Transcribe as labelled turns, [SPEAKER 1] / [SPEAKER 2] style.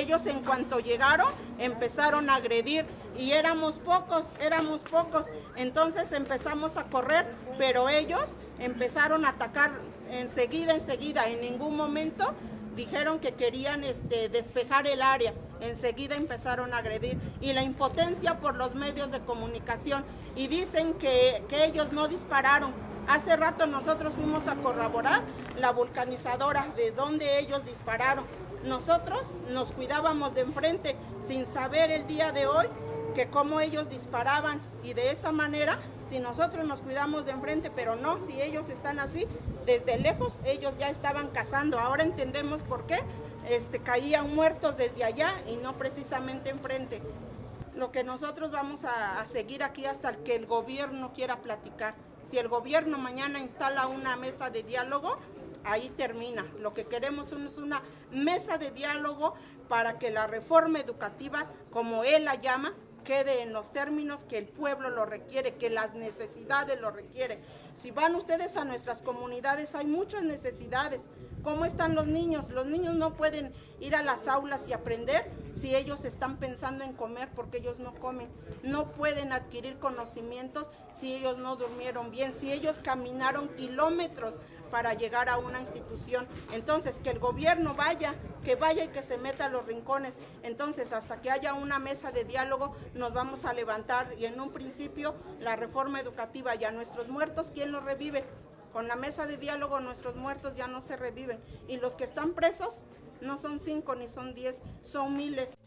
[SPEAKER 1] Ellos en cuanto llegaron empezaron a agredir y éramos pocos, éramos pocos. Entonces empezamos a correr, pero ellos empezaron a atacar enseguida, enseguida. En ningún momento dijeron que querían este, despejar el área, enseguida empezaron a agredir y la impotencia por los medios de comunicación y dicen que, que ellos no dispararon. Hace rato nosotros fuimos a corroborar la vulcanizadora de donde ellos dispararon. Nosotros nos cuidábamos de enfrente sin saber el día de hoy que cómo ellos disparaban y de esa manera si nosotros nos cuidamos de enfrente, pero no, si ellos están así, desde lejos ellos ya estaban cazando. Ahora entendemos por qué este, caían muertos desde allá y no precisamente enfrente. Lo que nosotros vamos a, a seguir aquí hasta que el gobierno quiera platicar. Si el gobierno mañana instala una mesa de diálogo, ahí termina. Lo que queremos es una mesa de diálogo para que la reforma educativa, como él la llama, quede en los términos que el pueblo lo requiere, que las necesidades lo requieren. Si van ustedes a nuestras comunidades, hay muchas necesidades. ¿Cómo están los niños? Los niños no pueden ir a las aulas y aprender si ellos están pensando en comer porque ellos no comen. No pueden adquirir conocimientos si ellos no durmieron bien, si ellos caminaron kilómetros para llegar a una institución. Entonces, que el gobierno vaya, que vaya y que se meta a los rincones. Entonces, hasta que haya una mesa de diálogo, nos vamos a levantar y en un principio la reforma educativa y a nuestros muertos, ¿quién los revive? Con la mesa de diálogo nuestros muertos ya no se reviven y los que están presos no son cinco ni son diez, son miles.